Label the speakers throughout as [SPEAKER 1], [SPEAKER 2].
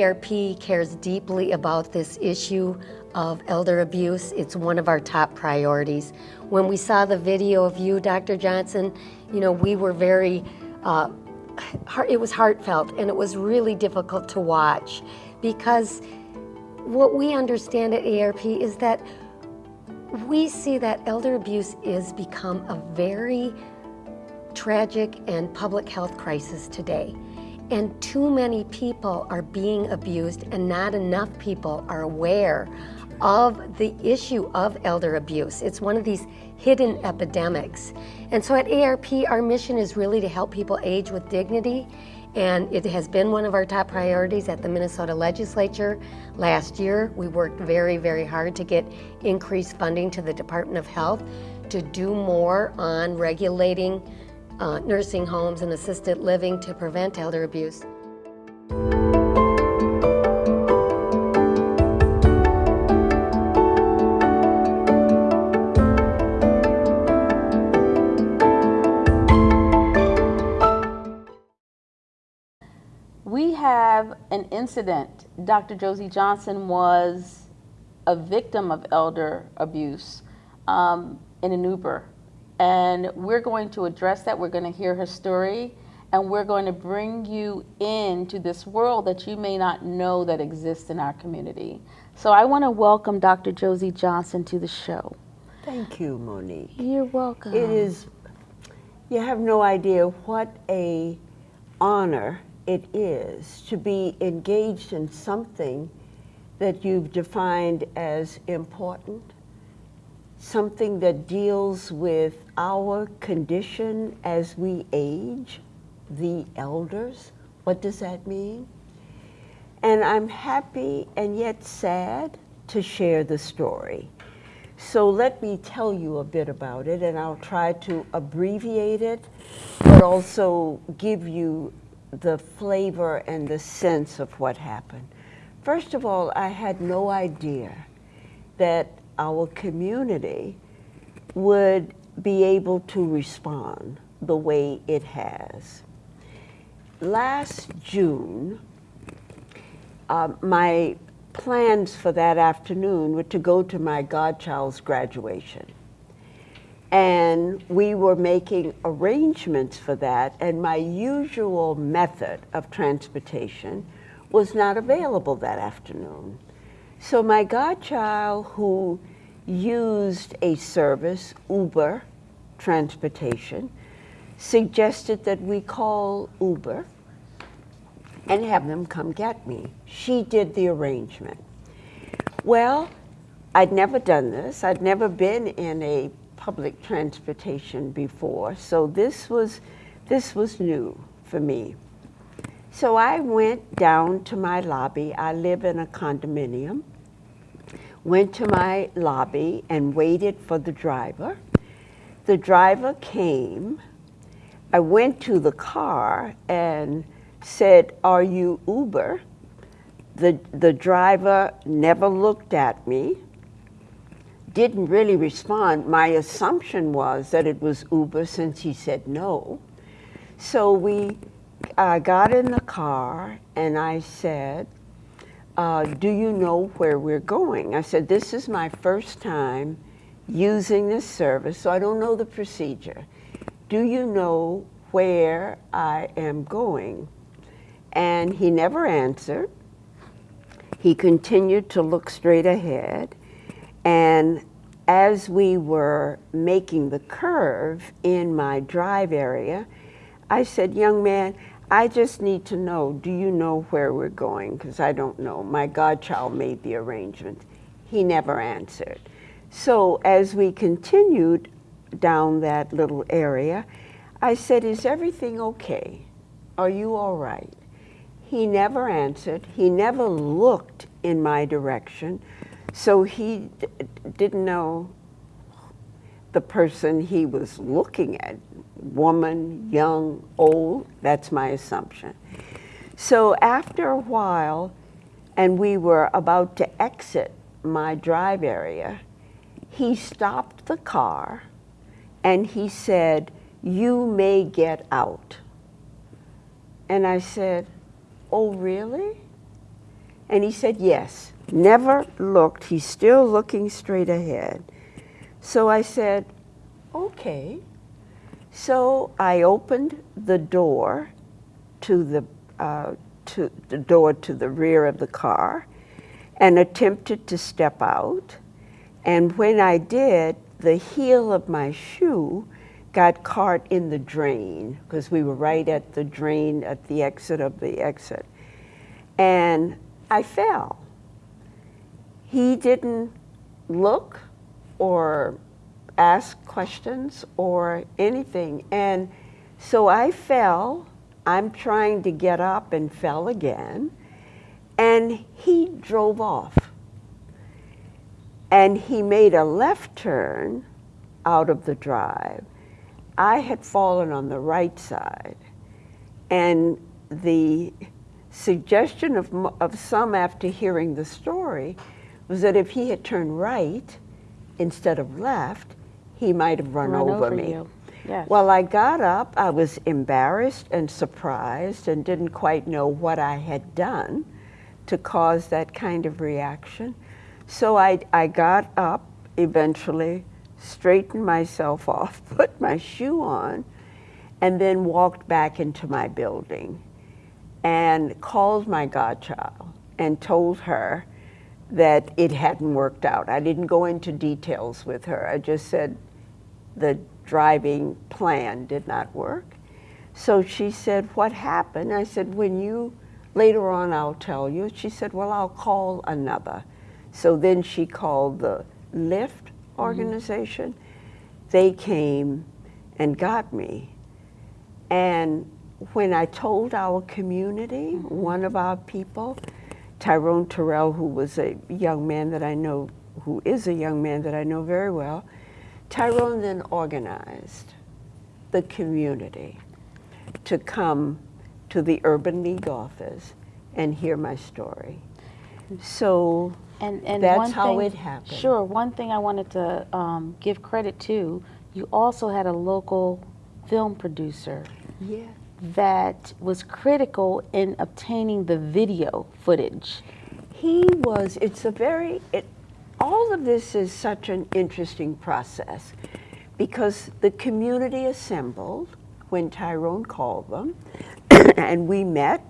[SPEAKER 1] AARP cares deeply about this issue of elder abuse. It's one of our top priorities. When we saw the video of you, Dr. Johnson, you know, we were very, uh, it was heartfelt and it was really difficult to watch because what we understand at AARP is that we see that elder abuse is become a very tragic and public health crisis today. And too many people are being abused and not enough people are aware of the issue of elder abuse. It's one of these hidden epidemics. And so at AARP, our mission is really to help people age with dignity and it has been one of our top priorities at the Minnesota Legislature. Last year, we worked very, very hard to get increased funding to the Department of Health to do more on regulating uh, nursing homes and assisted living to prevent elder abuse.
[SPEAKER 2] We have an incident. Dr. Josie Johnson was a victim of elder abuse um, in an Uber and we're going to address that. We're going to hear her story, and we're going to bring you into this world that you may not know that exists in our community. So I want to welcome Dr. Josie Johnson to the show.
[SPEAKER 3] Thank you, Monique.
[SPEAKER 2] You're welcome.
[SPEAKER 3] It is, you have no idea what a honor it is to be engaged in something that you've defined as important something that deals with our condition as we age, the elders. What does that mean? And I'm happy and yet sad to share the story. So let me tell you a bit about it, and I'll try to abbreviate it, but also give you the flavor and the sense of what happened. First of all, I had no idea that our community would be able to respond the way it has. Last June, uh, my plans for that afternoon were to go to my godchild's graduation. And we were making arrangements for that, and my usual method of transportation was not available that afternoon. So my godchild, who used a service, Uber transportation, suggested that we call Uber and have them come get me. She did the arrangement. Well, I'd never done this. I'd never been in a public transportation before, so this was, this was new for me. So I went down to my lobby. I live in a condominium went to my lobby and waited for the driver. The driver came. I went to the car and said, are you Uber? The, the driver never looked at me, didn't really respond. My assumption was that it was Uber since he said no. So we uh, got in the car and I said, uh, do you know where we're going? I said, this is my first time using this service, so I don't know the procedure. Do you know where I am going? And he never answered. He continued to look straight ahead. And as we were making the curve in my drive area, I said, young man, I just need to know, do you know where we're going? Because I don't know. My godchild made the arrangement. He never answered. So as we continued down that little area, I said, is everything okay? Are you all right? He never answered. He never looked in my direction. So he didn't know the person he was looking at woman, young, old, that's my assumption. So after a while, and we were about to exit my drive area, he stopped the car and he said, You may get out. And I said, Oh, really? And he said, Yes. Never looked. He's still looking straight ahead. So I said, Okay. So I opened the door to the, uh, to the door to the rear of the car and attempted to step out. And when I did, the heel of my shoe got caught in the drain because we were right at the drain at the exit of the exit. And I fell. He didn't look or ask questions or anything. And so I fell. I'm trying to get up and fell again. And he drove off. And he made a left turn out of the drive. I had fallen on the right side. And the suggestion of, of some after hearing the story was that if he had turned right instead of left, he might have run,
[SPEAKER 2] Run
[SPEAKER 3] over,
[SPEAKER 2] over
[SPEAKER 3] me.
[SPEAKER 2] Yes.
[SPEAKER 3] Well, I got up, I was embarrassed and surprised and didn't quite know what I had done to cause that kind of reaction. So I, I got up eventually, straightened myself off, put my shoe on, and then walked back into my building and called my godchild and told her that it hadn't worked out. I didn't go into details with her. I just said the driving plan did not work. So she said, What happened? I said, When you, later on, I'll tell you. She said, Well, I'll call another. So then she called the Lyft mm-hmm. organization. They came and got me. And when I told our community, mm-hmm. one of our people, Tyrone Terrell, who was a young man that I know, who is a young man that I know very well, Tyrone then organized the community to come to the Urban League office and hear my story. So
[SPEAKER 2] And, and
[SPEAKER 3] That's how
[SPEAKER 2] thing-
[SPEAKER 3] it happened.
[SPEAKER 2] Sure. One thing I wanted to um, give credit to, you also had a local film producer
[SPEAKER 3] yeah,
[SPEAKER 2] that was critical in obtaining the video footage.
[SPEAKER 3] he was. It's a very. It, all of this is such an interesting process because the community assembled when Tyrone called them, and we met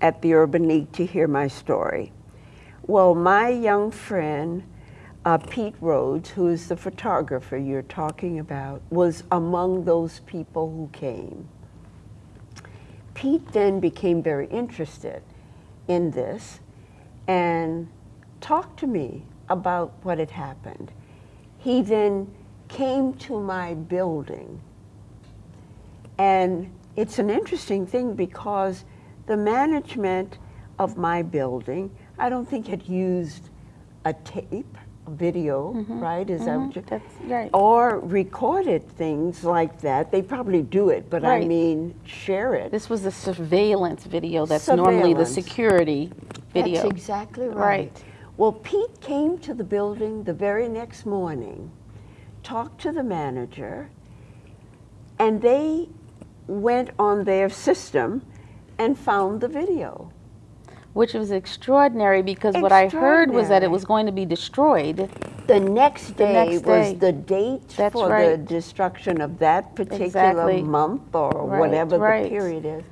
[SPEAKER 3] at the Urban League to hear my story. Well, my young friend, uh, Pete Rhodes, who is the photographer you're talking about, was among those people who came. Pete then became very interested in this and talked to me about what had happened. He then came to my building. And it's an interesting thing because the management of my building, I don't think had used a tape, a video, mm-hmm. right? Is that mm-hmm. what you?
[SPEAKER 2] That's right.
[SPEAKER 3] Or recorded things like that. They probably do it, but I mean, share it.
[SPEAKER 2] This was the surveillance video that's normally the security video.
[SPEAKER 3] That's exactly right.
[SPEAKER 2] Right.
[SPEAKER 3] Well, Pete came to the building the very next morning, talked to the manager, and they went on their system and found the video.
[SPEAKER 2] Which was extraordinary because what I heard was that it was going to be destroyed.
[SPEAKER 3] The next day
[SPEAKER 2] next
[SPEAKER 3] was the date
[SPEAKER 2] That's
[SPEAKER 3] for the destruction of that particular
[SPEAKER 2] Exactly.
[SPEAKER 3] month or
[SPEAKER 2] Right,
[SPEAKER 3] whatever
[SPEAKER 2] right.
[SPEAKER 3] the period is.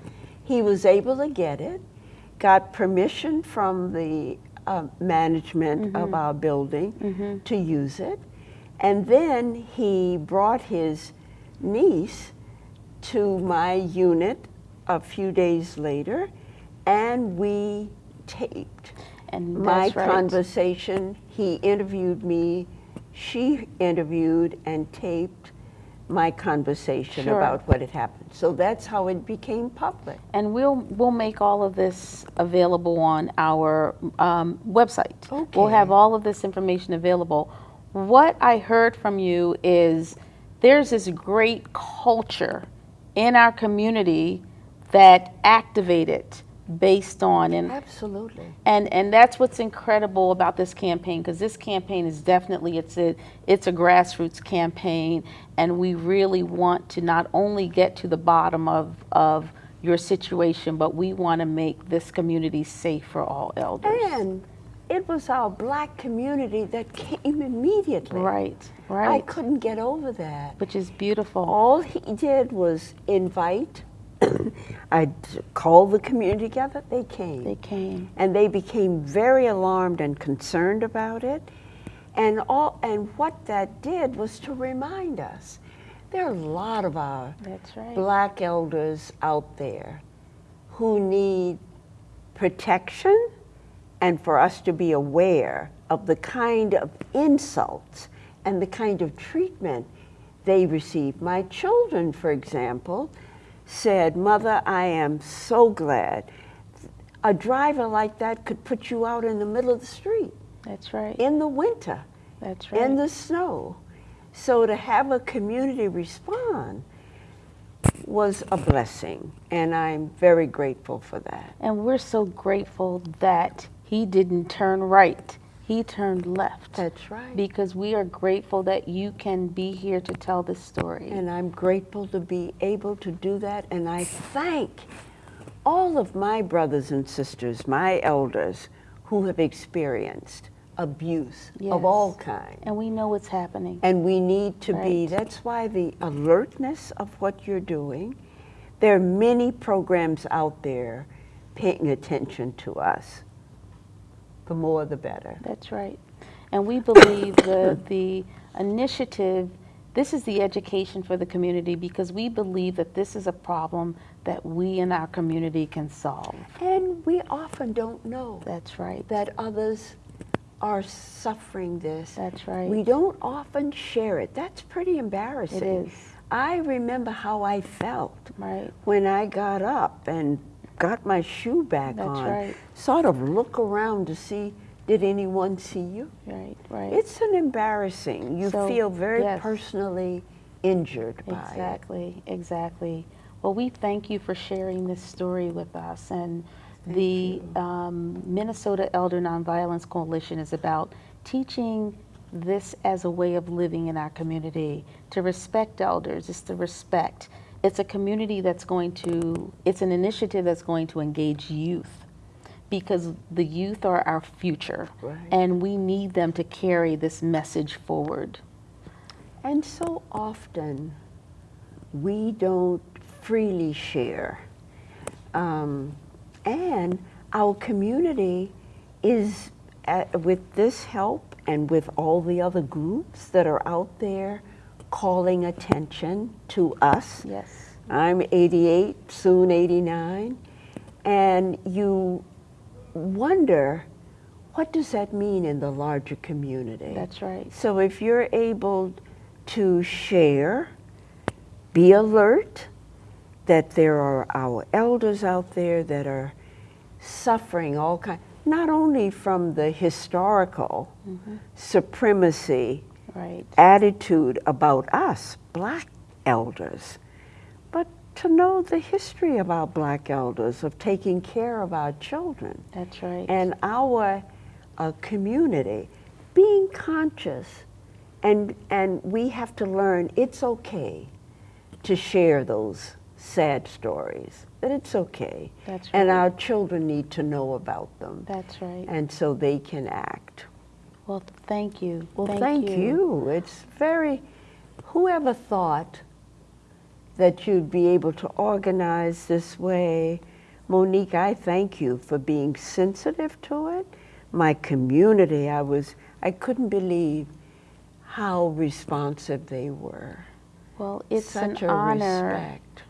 [SPEAKER 3] He was able to get it, got permission from the uh, management
[SPEAKER 2] Mm-hmm.
[SPEAKER 3] of our building to use it, and then he brought his niece to my unit a few days later, and we taped
[SPEAKER 2] And
[SPEAKER 3] my
[SPEAKER 2] right.
[SPEAKER 3] conversation. He interviewed me, she interviewed and taped my conversation
[SPEAKER 2] Sure.
[SPEAKER 3] about what had happened. So that's how it became public.
[SPEAKER 2] And we'll, we'll make all of this available on our um, website. We'll have all of this information available. What I heard from you is there's this great culture in our community that activated based on and
[SPEAKER 3] Absolutely.
[SPEAKER 2] and and that's what's incredible about this campaign because this campaign is definitely it's a it's a grassroots campaign and we really want to not only get to the bottom of of your situation but we want to make this community safe for all elders
[SPEAKER 3] And it was our black community that came immediately.
[SPEAKER 2] right right.
[SPEAKER 3] I couldn't get over that.
[SPEAKER 2] which is beautiful
[SPEAKER 3] All he did was invite. I called the community together. They came.
[SPEAKER 2] they came
[SPEAKER 3] and they became very alarmed and concerned about it. And all and what that did was to remind us there are a lot of our
[SPEAKER 2] that's right
[SPEAKER 3] black elders out there who need protection and for us to be aware of the kind of insults and the kind of treatment they receive. My children, for example, said, Mother, I am so glad. A driver like that could put you out in the middle of the street
[SPEAKER 2] that's right
[SPEAKER 3] in the winter
[SPEAKER 2] that's right
[SPEAKER 3] in the snow. So to have a community respond was a blessing, and I'm very grateful for that.
[SPEAKER 2] and we're so grateful that he didn't turn right he turned left
[SPEAKER 3] That's right.
[SPEAKER 2] because we are grateful that you can be here to tell this story.
[SPEAKER 3] And I'm grateful to be able to do that, and I thank all of my brothers and sisters, my elders, who have experienced abuse
[SPEAKER 2] Yes.
[SPEAKER 3] of all kinds.
[SPEAKER 2] And we know it's happening.
[SPEAKER 3] And we need to be, that's why the alertness of what you're doing, there are many programs out there paying attention to us. The more the better.
[SPEAKER 2] That's right. And we believe the, the initiative, this is the education for the community because we believe that this is a problem that we in our community can solve.
[SPEAKER 3] And we often don't know
[SPEAKER 2] That's right.
[SPEAKER 3] that others are suffering this.
[SPEAKER 2] That's right.
[SPEAKER 3] We don't often share it. That's pretty embarrassing.
[SPEAKER 2] It is.
[SPEAKER 3] I remember how I felt
[SPEAKER 2] Right.
[SPEAKER 3] when I got up and got my shoe back
[SPEAKER 2] That's
[SPEAKER 3] on.
[SPEAKER 2] right.
[SPEAKER 3] Sort of look around to see did anyone see you?
[SPEAKER 2] Right, right.
[SPEAKER 3] It's an embarrassing. You
[SPEAKER 2] So,
[SPEAKER 3] feel very
[SPEAKER 2] yes.
[SPEAKER 3] personally injured by
[SPEAKER 2] Exactly, exactly. Well, we thank you for sharing this story with us. And the um, Minnesota Elder Nonviolence Coalition is about teaching this as a way of living in our community. To respect elders is to respect. It's a community that's going to, it's an initiative that's going to engage youth because the youth are our future.
[SPEAKER 3] Right.
[SPEAKER 2] And we need them to carry this message forward.
[SPEAKER 3] And so often we don't freely share. Um, and our community is, uh, with this help and with all the other groups that are out there calling attention to us,
[SPEAKER 2] Yes.
[SPEAKER 3] I'm 88, soon 89, and you wonder what does that mean in the larger community?
[SPEAKER 2] That's right.
[SPEAKER 3] So if you're able to share, be alert that there are our elders out there that are suffering all kind not only from the historical mm-hmm. supremacy
[SPEAKER 2] Right.
[SPEAKER 3] attitude about us, black elders, but to know the history of our black elders, of taking care of our children
[SPEAKER 2] That's right.
[SPEAKER 3] and our uh, community, being conscious, and, and we have to learn it's okay to share those sad stories, that it's okay.
[SPEAKER 2] That's right.
[SPEAKER 3] And our children need to know about them,
[SPEAKER 2] That's right.
[SPEAKER 3] and so they can act.
[SPEAKER 2] Well, thank you.
[SPEAKER 3] Well, thank, you. It's very, whoever thought that you'd be able to organize this way? Monique, I thank you for being sensitive to it. My community, I was, I couldn't believe how responsive they were.
[SPEAKER 2] Well, it's
[SPEAKER 3] Such
[SPEAKER 2] an
[SPEAKER 3] a
[SPEAKER 2] honor
[SPEAKER 3] respect.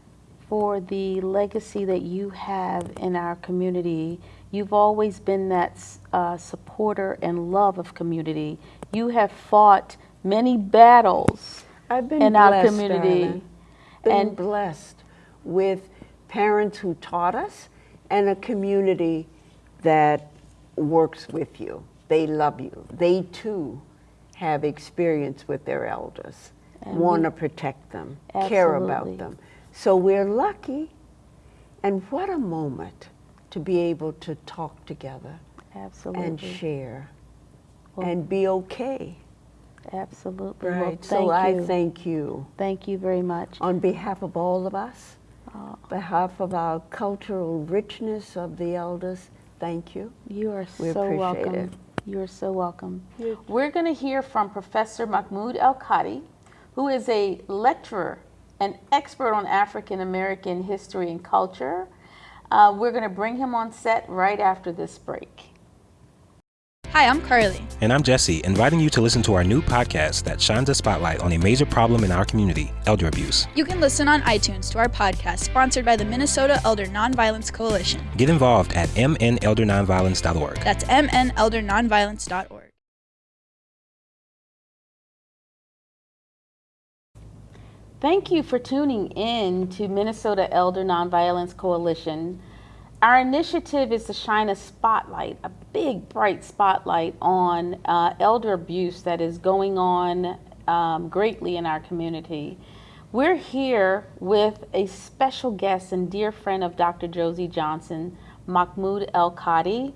[SPEAKER 2] for the legacy that you have in our community. You've always been that uh, supporter and love of community. You have fought many battles
[SPEAKER 3] I've been
[SPEAKER 2] in our
[SPEAKER 3] blessed,
[SPEAKER 2] community.
[SPEAKER 3] darling. Been
[SPEAKER 2] And-
[SPEAKER 3] blessed with parents who taught us and a community that works with you. They love you. They too have experience with their elders,
[SPEAKER 2] And
[SPEAKER 3] want to protect them, care about them. So we're lucky. And what a moment to be able to talk together
[SPEAKER 2] Absolutely.
[SPEAKER 3] and share
[SPEAKER 2] Well-
[SPEAKER 3] and be okay.
[SPEAKER 2] Absolutely. Well,
[SPEAKER 3] Right.
[SPEAKER 2] thank
[SPEAKER 3] so I
[SPEAKER 2] you.
[SPEAKER 3] thank you
[SPEAKER 2] Thank you very much.
[SPEAKER 3] on behalf of all of us,
[SPEAKER 2] Oh,
[SPEAKER 3] behalf of our cultural richness of the elders. Thank you.
[SPEAKER 2] you are
[SPEAKER 3] We
[SPEAKER 2] so welcome.
[SPEAKER 3] it.
[SPEAKER 2] You are so welcome. We're going to hear from Professor Mahmoud El-Kati, who is a lecturer and expert on African American history and culture. Uh, we're going to bring him on set right after this break.
[SPEAKER 4] Hi, I'm Carly.
[SPEAKER 5] And I'm Jesse, inviting you to listen to our new podcast that shines a spotlight on a major problem in our community elder abuse.
[SPEAKER 4] You can listen on iTunes to our podcast sponsored by the Minnesota Elder Nonviolence Coalition.
[SPEAKER 5] Get involved at mnelder9violence.org.
[SPEAKER 4] That's mnelder9violence.org.
[SPEAKER 2] Thank you for tuning in to Minnesota Elder Nonviolence Coalition. Our initiative is to shine a spotlight, a big, bright spotlight on uh, elder abuse that is going on um, greatly in our community. We're here with a special guest and dear friend of Dr. Josie Johnson, Mahmoud El-Kati,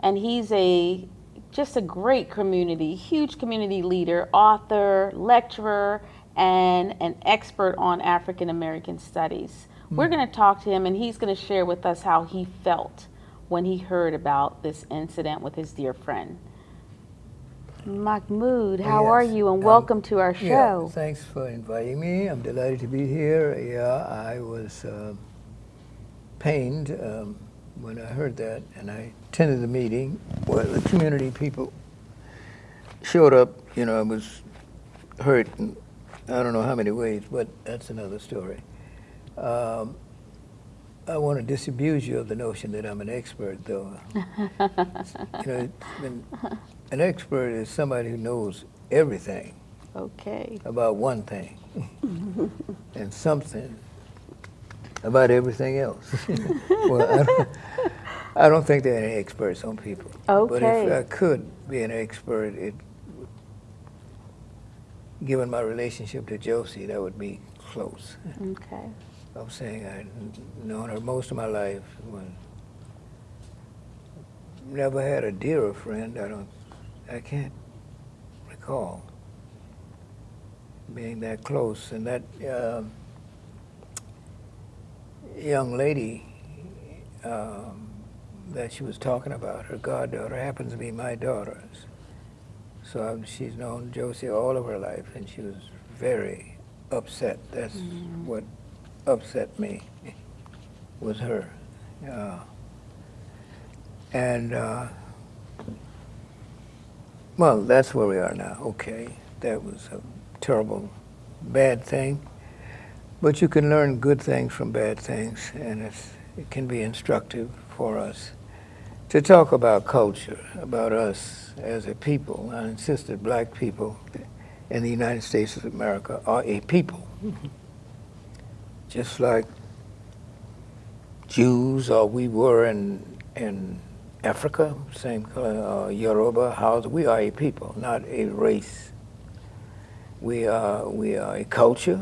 [SPEAKER 2] and he's a just a great community, huge community leader, author, lecturer, and an expert on African American studies. We're going to talk to him, and he's going to share with us how he felt when he heard about this incident with his dear friend. Mahmoud, how
[SPEAKER 6] Yes,
[SPEAKER 2] are you? And
[SPEAKER 6] um,
[SPEAKER 2] welcome to our
[SPEAKER 6] Yeah,
[SPEAKER 2] show.
[SPEAKER 6] thanks for inviting me. I'm delighted to be here. Yeah, I was uh, pained um, when I heard that, and I attended the meeting where the community people showed up. You know, I was hurt in I don't know how many ways, but that's another story. Um, I want to disabuse you of the notion that I'm an expert, though. you know, been, an expert is somebody who knows everything
[SPEAKER 2] Okay.
[SPEAKER 6] about one thing and something about everything else. well, I don't, I don't think there are any experts on people. But if I could be an expert, it, given my relationship to Josie, that would be close.
[SPEAKER 2] Okay.
[SPEAKER 6] I'm saying I've known her most of my life. When never had a dearer friend. I don't. I can't recall being that close. And that um young lady um, that she was talking about, her goddaughter, happens to be my daughter's. So um, she's known Josie all of her life, and she was very upset. That's what upset me was her. Uh, and uh, well, that's where we are now. Okay, that was a terrible, bad thing, but you can learn good things from bad things, and it's, it can be instructive for us to talk about culture, about us as a people. I insist that black people in the United States of America are a people just like Jews or we were in in Africa, same color, uh, Yoruba, Hausa. We are a people, not a race. We are we are a culture.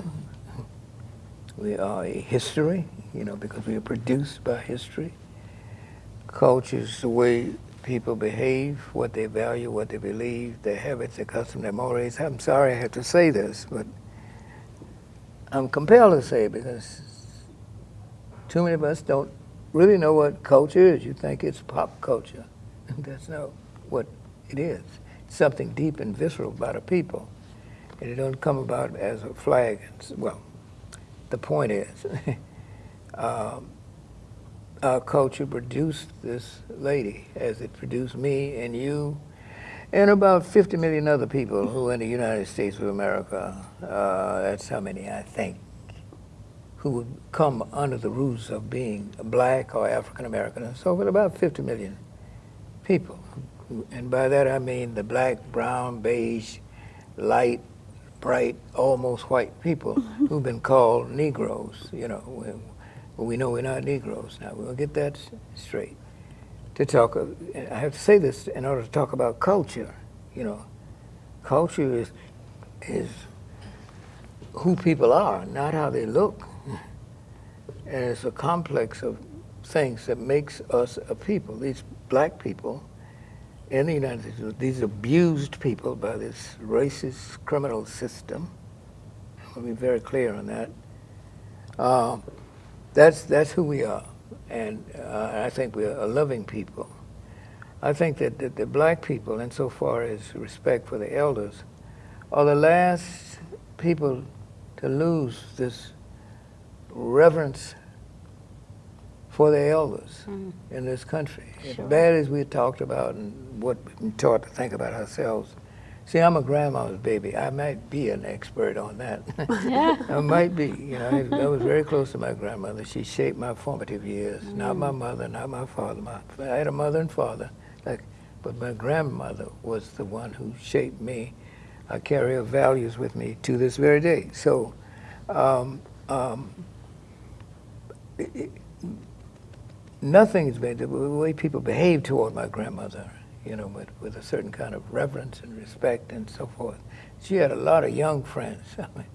[SPEAKER 6] We are a history, you know, because we are produced by history. Culture is the way people behave, what they value, what they believe, their habits, their customs, their mores. I'm sorry I have to say this, but I'm compelled to say because too many of us don't really know what culture is. You think it's pop culture. That's not what it is. It's something deep and visceral about a people. And it don't come about as a flag. Well, the point is, um, our culture produced this lady as it produced me and you and about 50 million other people who in the United States of America, uh, that's how many I think, who would come under the roots of being black or African American. And so with about 50 million people. And by that I mean the black, brown, beige, light, bright, almost white people who've been called Negroes, you know. We, we know we're not Negroes now. We'll get that straight to talk. I have to say this in order to talk about culture. You know, culture is is who people are, not how they look. And it's a complex of things that makes us a people. These black people in the United States, these abused people by this racist criminal system. I'll be very clear on that. Um, that's that's who we are, and uh, I think we're a loving people. I think that, that the black people, insofar as respect for the elders, are the last people to lose this reverence for the elders in this country. As bad as we talked about and what we've been taught to think about ourselves. See, I'm a grandma's baby. I might be an expert on that. I might be. You know, I, I was very close to my grandmother. She shaped my formative years. Not my mother, not my father. My, I had a mother and father, like, but my grandmother was the one who shaped me. I carry her values with me to this very day. So, um, um, it- it- nothing has been the way people behave toward my grandmother, you know, with, with a certain kind of reverence and respect and so forth. She had a lot of young friends. I mean,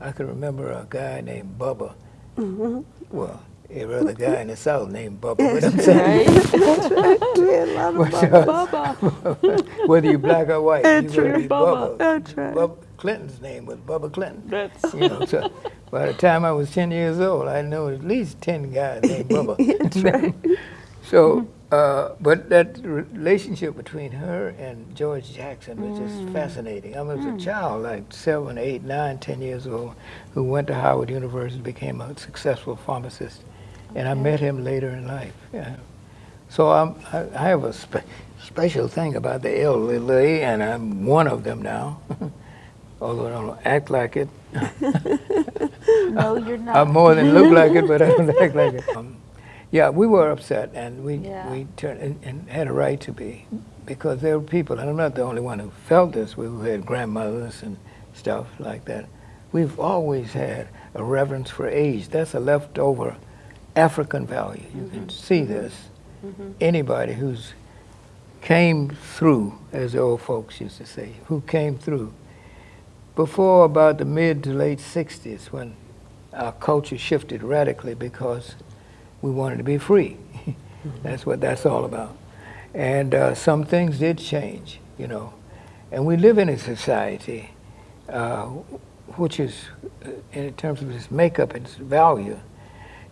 [SPEAKER 6] I can remember a guy named Bubba. Mm-hmm. Well, every other guy in the South named Bubba. But I'm saying,
[SPEAKER 3] Yeah, a lot of
[SPEAKER 6] Bubba. whether you're black or white,
[SPEAKER 3] That's
[SPEAKER 6] you better
[SPEAKER 3] right.
[SPEAKER 6] be Bubba.
[SPEAKER 3] That's right.
[SPEAKER 6] Bubba. Clinton's name was Bubba Clinton.
[SPEAKER 3] That's
[SPEAKER 6] You know, so by the time I was 10 years old, I know at least 10 guys named Bubba.
[SPEAKER 3] That's right.
[SPEAKER 6] So, uh, but that relationship between her and George Jackson was just fascinating. I was a child, like seven, eight, nine, ten years old, who went to Howard University, and became a successful pharmacist, and I met him later in life. Yeah. So I'm, I, I have a spe- special thing about the elderly, and I'm one of them now. Although I don't act like it.
[SPEAKER 2] No, you're not.
[SPEAKER 6] I more than look like it, but I don't act like it. Um, yeah, we were upset, and we
[SPEAKER 2] Yeah.
[SPEAKER 6] we turned and, and had a right to be, because there were people, and I'm not the only one who felt this. We who had grandmothers and stuff like that. We've always had a reverence for age. That's a leftover African value. You can mm-hmm. see this. Mm-hmm. Anybody who's came through, as the old folks used to say, who came through before about the mid to late 60s when our culture shifted radically because we wanted to be free. that's what that's all about. And uh, some things did change, you know. And we live in a society uh, which is, uh, in terms of its makeup and its value,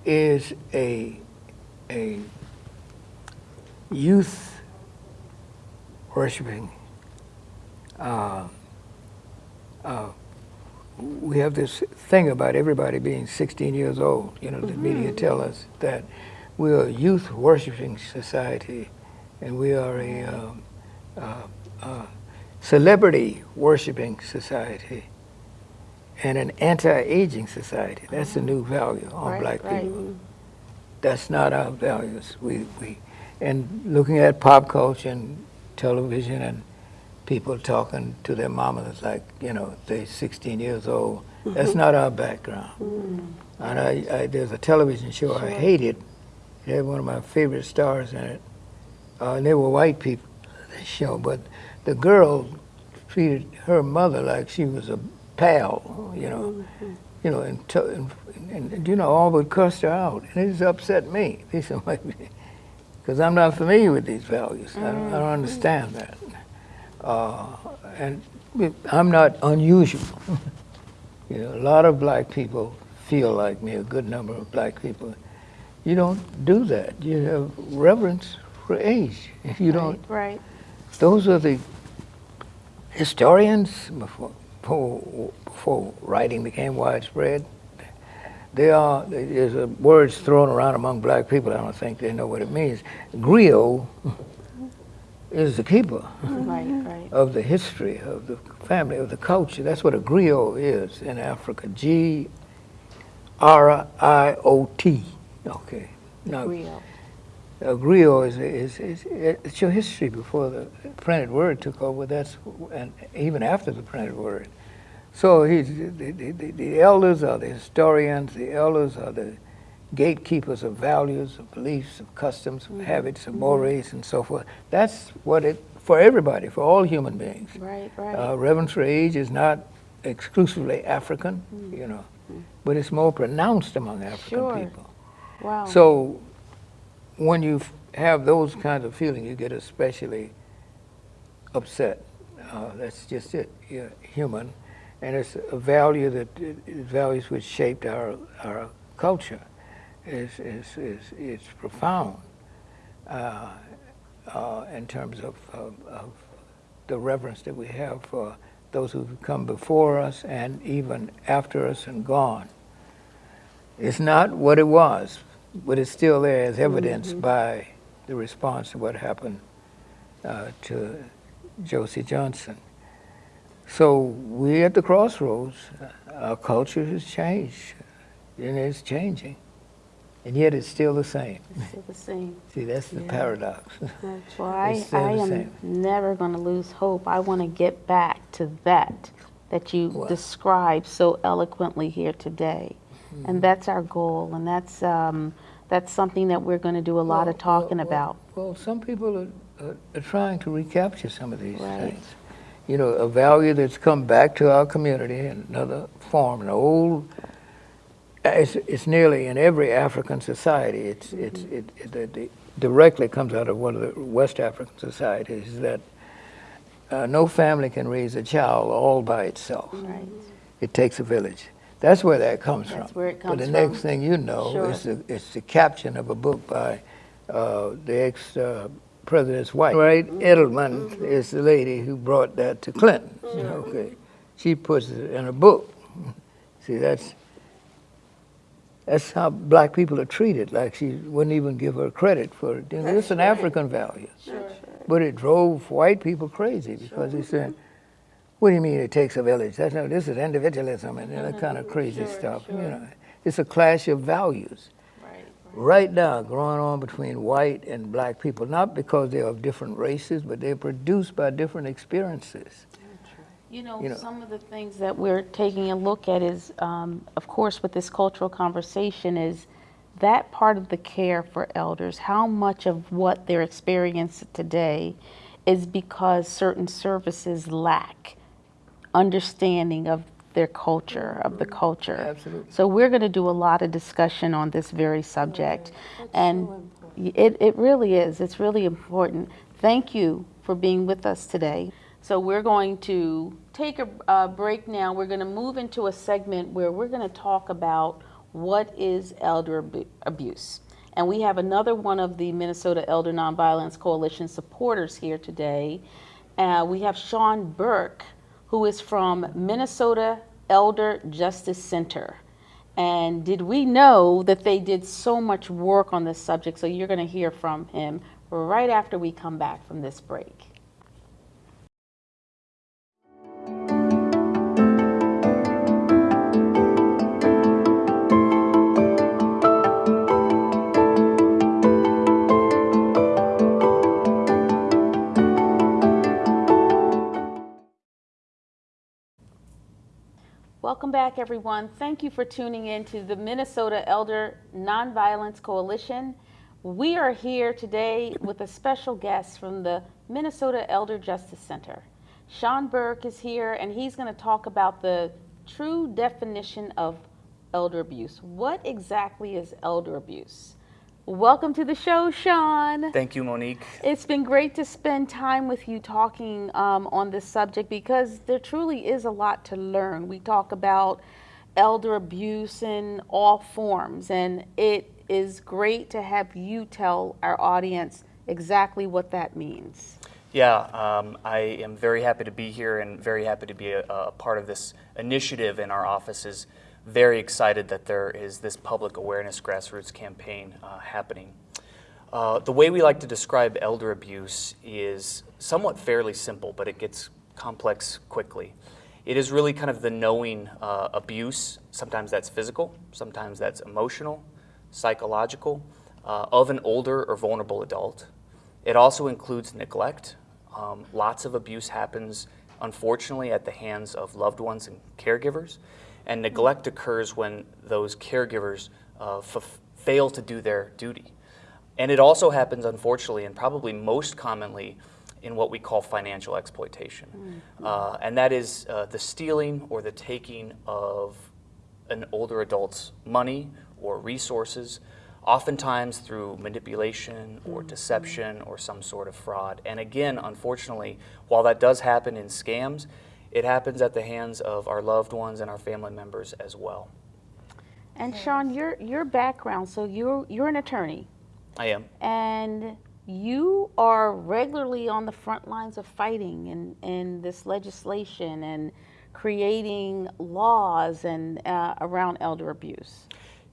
[SPEAKER 6] is a, a youth worshiping uh, uh, we have this thing about everybody being 16 years old. You know, the media tell us that we are a youth worshiping society, and we are a um, uh, uh, celebrity worshiping society, and an anti-aging society. That's a new value on
[SPEAKER 2] Right,
[SPEAKER 6] black
[SPEAKER 2] right.
[SPEAKER 6] people. That's not our values. We, we, and looking at pop culture and television and people talking to their mamas like, you know, they're 16 years old. Mm-hmm. That's not our background. Mm. And I, I, there's a television show I hated. It had one of my favorite stars in it. Uh, and they were white people, the show. But the girl treated her mother like she was a pal, you know. Mm-hmm. You know, and, and, and, and, you know, all but cussed her out. And it just upset me. Because I'm not familiar with these values. I, don't, I don't mm-hmm. understand that. Uh, and I'm not unusual. you know, a lot of black people feel like me, a good number of black people. You don't do that. You have reverence for age. If you don't,
[SPEAKER 2] Right.
[SPEAKER 6] those are the historians before, before, before writing became widespread. They are, there's a words thrown around among black people, I don't think they know what it means. Griot is the keeper
[SPEAKER 2] Right. Right.
[SPEAKER 6] of the history of the family, of the culture. That's what a griot is in Africa. G R I O T. Okay. Now,
[SPEAKER 2] Real.
[SPEAKER 6] a griot is, is, is, it's your history before the printed word took over. That's and even after the printed word. So he's, the, the, the, the elders are the historians. The elders are the gatekeepers of values, of beliefs, of customs, of habits, of mores, and so forth. That's what it for everybody, for all human beings.
[SPEAKER 2] Right. Right.
[SPEAKER 6] Uh, reverence for age is not exclusively African, you know, but it's more pronounced among African
[SPEAKER 2] Sure.
[SPEAKER 6] people.
[SPEAKER 2] wow.
[SPEAKER 6] So when you f- have those kinds of feelings, you get especially upset. Uh, that's just it. You're human, and it's a value that values which shaped our our culture. Is is is it's profound uh, uh, in terms of, of of the reverence that we have for those who've come before us and even after us and gone. It's not what it was, but it's still there as evidenced by the response to what happened uh, to Josie Johnson. So we're at the crossroads, uh, our culture has changed, and it's changing, and yet it's still the same.
[SPEAKER 2] Still the same.
[SPEAKER 6] See, that's the paradox.
[SPEAKER 2] That's why
[SPEAKER 6] It's
[SPEAKER 2] I, I am
[SPEAKER 6] same.
[SPEAKER 2] never going to lose hope. I want to get back to that that you
[SPEAKER 6] What?
[SPEAKER 2] described so eloquently here today,
[SPEAKER 6] Mm-hmm.
[SPEAKER 2] and that's our goal, and that's um, that's something that we're going to do a lot of
[SPEAKER 6] Well,
[SPEAKER 2] talking
[SPEAKER 6] well,
[SPEAKER 2] about.
[SPEAKER 6] Well, some people are, are, are trying to recapture some of these
[SPEAKER 2] Right.
[SPEAKER 6] things. You know, a value that's come back to our community in another form, an old. It's, it's nearly in every African society. It's it's it, it, it, it directly comes out of one of the West African societies that uh, no family can raise a child all by itself.
[SPEAKER 2] Right.
[SPEAKER 6] It takes a village. That's where that comes
[SPEAKER 2] That's
[SPEAKER 6] from.
[SPEAKER 2] where it comes But
[SPEAKER 6] the
[SPEAKER 2] from.
[SPEAKER 6] next thing you know,
[SPEAKER 2] Sure.
[SPEAKER 6] it's, the, it's the caption of a book by uh, the ex uh, president's wife. Right? Edelman is the lady who brought that to Clinton. Okay. She puts it in a book. See, that's that's how black people are treated. Like she wouldn't even give her credit for it. You know, it's an African value. But it drove white people crazy because they said, what do you mean it takes a village? That's no, this is individualism and that mm-hmm. kind of crazy stuff. You know, it's a clash of values right now going on between white and black people, not because they're of different races, but they're produced by different experiences.
[SPEAKER 2] You know,
[SPEAKER 6] You know.
[SPEAKER 2] some of the things that we're taking a look at is, um, of course, with this cultural conversation, is that part of the care for elders. How much of what they're experiencing today is because certain services lack understanding of their culture, of the culture.
[SPEAKER 6] Absolutely.
[SPEAKER 2] So we're going to do a lot of discussion on this very subject, and y- it, it really is. It's really important. Thank you for being with us today. So we're going to take a, a break now. We're going to move into a segment where we're going to talk about what is elder abu- abuse. And we have another one of the Minnesota Elder Nonviolence Coalition supporters here today. Uh, we have Sean Burke, who is from Minnesota Elder Justice Center. And did we know that they did so much work on this subject? So you're going to hear from him right after we come back from this break. Welcome back, everyone. Thank you for tuning in to the Minnesota Elder Nonviolence Coalition. We are here today with a special guest from the Minnesota Elder Justice Center. Sean Burke is here, and he's going to talk about the true definition of elder abuse. What exactly is elder abuse? Welcome to the show, Sean.
[SPEAKER 7] Thank you, Monique.
[SPEAKER 2] It's been great to spend time with you talking um, on this subject because there truly is a lot to learn. We talk about elder abuse in all forms, and it is great to have you tell our audience exactly what that means.
[SPEAKER 7] Yeah, um, I am very happy to be here and very happy to be a, a part of this initiative in our offices. Very excited that there is this public awareness grassroots campaign uh, happening. Uh, the way we like to describe elder abuse is somewhat fairly simple, but it gets complex quickly. It is really kind of the knowing uh, abuse. Sometimes that's physical, sometimes that's emotional, psychological, uh, of an older or vulnerable adult. It also includes neglect. Um, lots of abuse happens, unfortunately, at the hands of loved ones and caregivers. And neglect occurs when those caregivers uh, f- fail to do their duty. And it also happens, unfortunately, and probably most commonly in what we call financial exploitation. Uh, and that is uh, the stealing or the taking of an older adult's money or resources, oftentimes through manipulation or deception or some sort of fraud. And again, unfortunately, while that does happen in scams, it happens at the hands of our loved ones and our family members as well.
[SPEAKER 2] And Sean, your your background, so you're you're an attorney
[SPEAKER 7] I am.
[SPEAKER 2] and you are regularly on the front lines of fighting in, in this legislation and creating laws and uh, around elder abuse.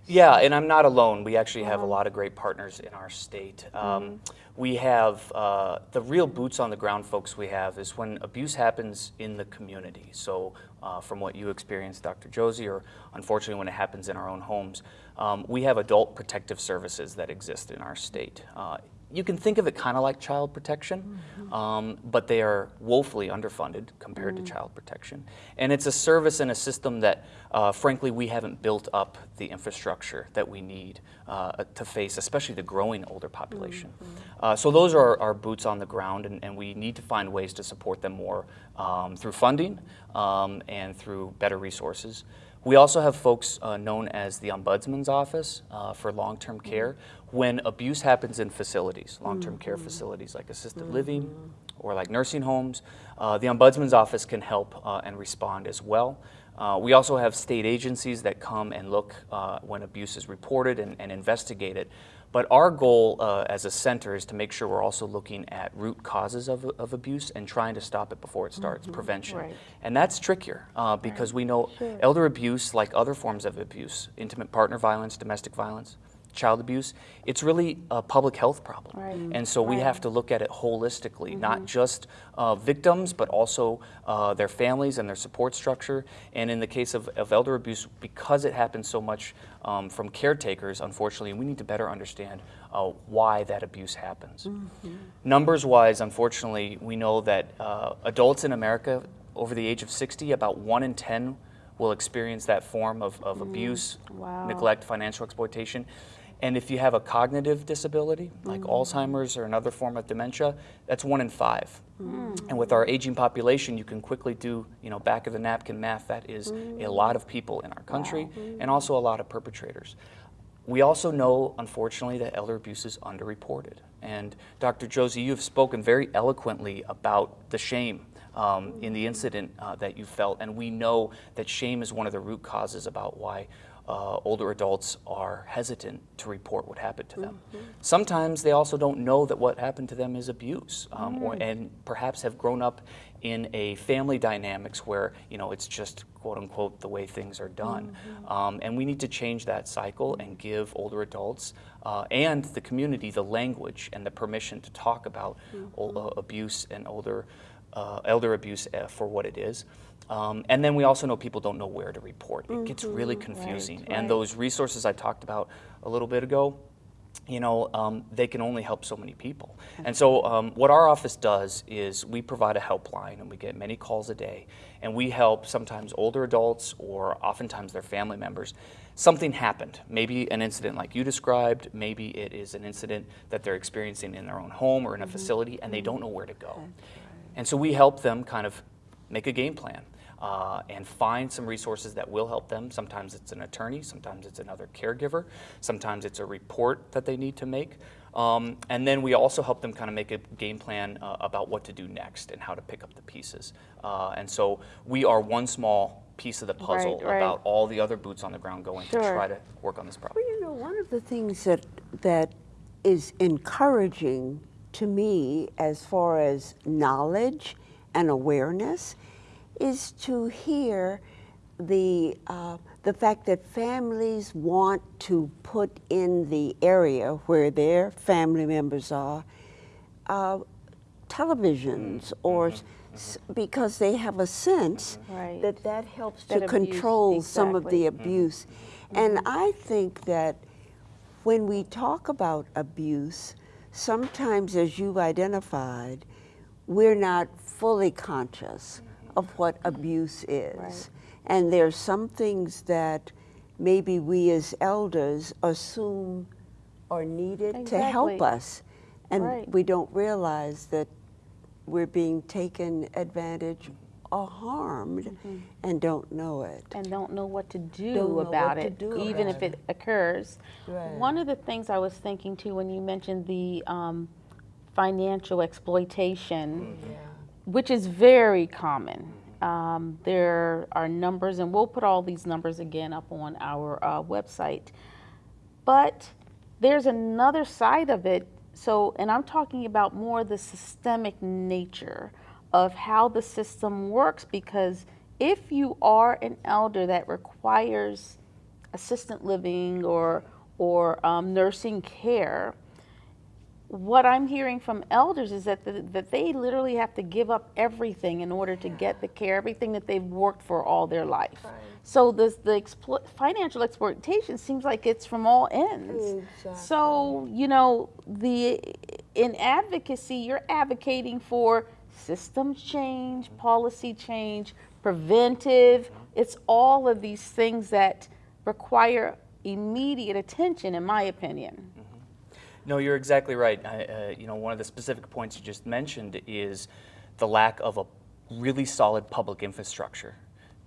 [SPEAKER 7] Yeah, and I'm not alone. We actually have a lot of great partners in our state. Um, We have uh, the real boots on the ground folks we have is when abuse happens in the community. So, uh, from what you experienced, Dr. Josie, or unfortunately when it happens in our own homes, um, we have adult protective services that exist in our state. Uh, you can think of it kind of like child protection, um, but they are woefully underfunded compared to child protection. And it's a service and a system that, uh, frankly, we haven't built up the infrastructure that we need uh, to face, especially the growing older population. Uh, so those are our boots on the ground, and, and we need to find ways to support them more um, through funding um, and through better resources. We also have folks uh, known as the Ombudsman's Office uh, for long-term care. When abuse happens in facilities, long-term care facilities like assisted living or like nursing homes, uh, the Ombudsman's Office can help uh, and respond as well. Uh, we also have state agencies that come and look uh, when abuse is reported and, and investigate it. But our goal uh, as a center is to make sure we're also looking at root causes of, of abuse and trying to stop it before it starts, prevention.
[SPEAKER 2] Right.
[SPEAKER 7] And that's trickier uh, because we know elder abuse, like other forms of abuse, intimate partner violence, domestic violence, child abuse, it's really a public health problem.
[SPEAKER 2] Right.
[SPEAKER 7] And so we have to look at it holistically, not just uh, victims, but also uh, their families and their support structure. And in the case of, of elder abuse, because it happens so much um, from caretakers, unfortunately, we need to better understand uh, why that abuse happens. Numbers wise, unfortunately, we know that uh, adults in America over the age of 60, about one in 10 will experience that form of, of abuse,
[SPEAKER 2] Wow.
[SPEAKER 7] neglect, financial exploitation. And if you have a cognitive disability, like mm. Alzheimer's or another form of dementia, that's one in five. Mm. And with our aging population, you can quickly do, you know, back of the napkin math. That is a mm. lot of people in our country and also a lot of perpetrators. We also know, unfortunately, that elder abuse is underreported. And Dr. Josie, you have spoken very eloquently about the shame um, in the incident uh, that you felt, and we know that shame is one of the root causes about why uh, older adults are hesitant to report what happened to them. Sometimes they also don't know that what happened to them is abuse, um, or, and perhaps have grown up in a family dynamics where you know it's just quote unquote the way things are done. Um, and we need to change that cycle and give older adults uh, and the community the language and the permission to talk about ol- uh, abuse and older uh, elder abuse uh, for what it is. Um, and then we also know people don't know where to report. It gets really confusing. And those resources I talked about a little bit ago, you know, um, they can only help so many people. And so, um, what our office does is we provide a helpline, and we get many calls a day, and we help sometimes older adults or oftentimes their family members. Something happened, maybe an incident like you described, maybe it is an incident that they're experiencing in their own home or in a facility, and they don't know where to go. And so, we help them kind of make a game plan uh, and find some resources that will help them. Sometimes it's an attorney, sometimes it's another caregiver, sometimes it's a report that they need to make. Um, and then we also help them kind of make a game plan uh, about what to do next and how to pick up the pieces. Uh, and so we are one small piece of the puzzle
[SPEAKER 2] Right, right.
[SPEAKER 7] about all the other boots on the ground going to try to work on this problem.
[SPEAKER 3] Well, you know, one of the things that that is encouraging to me as far as knowledge and awareness is to hear the uh, the fact that families want to put in the area where their family members are uh, televisions mm-hmm. or mm-hmm. s- because they have a sense
[SPEAKER 2] Right.
[SPEAKER 3] that that helps
[SPEAKER 2] That
[SPEAKER 3] to
[SPEAKER 2] abuse,
[SPEAKER 3] control some of the
[SPEAKER 2] exactly. Mm-hmm.
[SPEAKER 3] abuse. And I think that when we talk about abuse, sometimes, as you've identified, we're not fully conscious of what abuse is.
[SPEAKER 2] Right.
[SPEAKER 3] And are some things that maybe we as elders assume are needed to help us. And
[SPEAKER 2] Right.
[SPEAKER 3] we don't realize that we're being taken advantage or harmed and don't know it.
[SPEAKER 2] and don't know what to do
[SPEAKER 3] Don't
[SPEAKER 2] about it,
[SPEAKER 3] do
[SPEAKER 2] even
[SPEAKER 3] about
[SPEAKER 2] if it occurs.
[SPEAKER 3] Right.
[SPEAKER 2] One of the things I was thinking too when you mentioned the um, financial exploitation, which is very common. Um, there are numbers, and we'll put all these numbers again up on our uh, website. But there's another side of it. So, and I'm talking about more the systemic nature of how the system works because if you are an elder that requires assistant living or or um, nursing care, what I'm hearing from elders is that the, that they literally have to give up everything in order to get the care, everything that they've worked for all their life. So this, the explo- financial exploitation seems like it's from all ends. So you know the in advocacy, you're advocating for systems change, policy change, preventive. It's all of these things that require immediate attention, in my opinion.
[SPEAKER 7] No, you're exactly right. I, uh, you know, one of the specific points you just mentioned is the lack of a really solid public infrastructure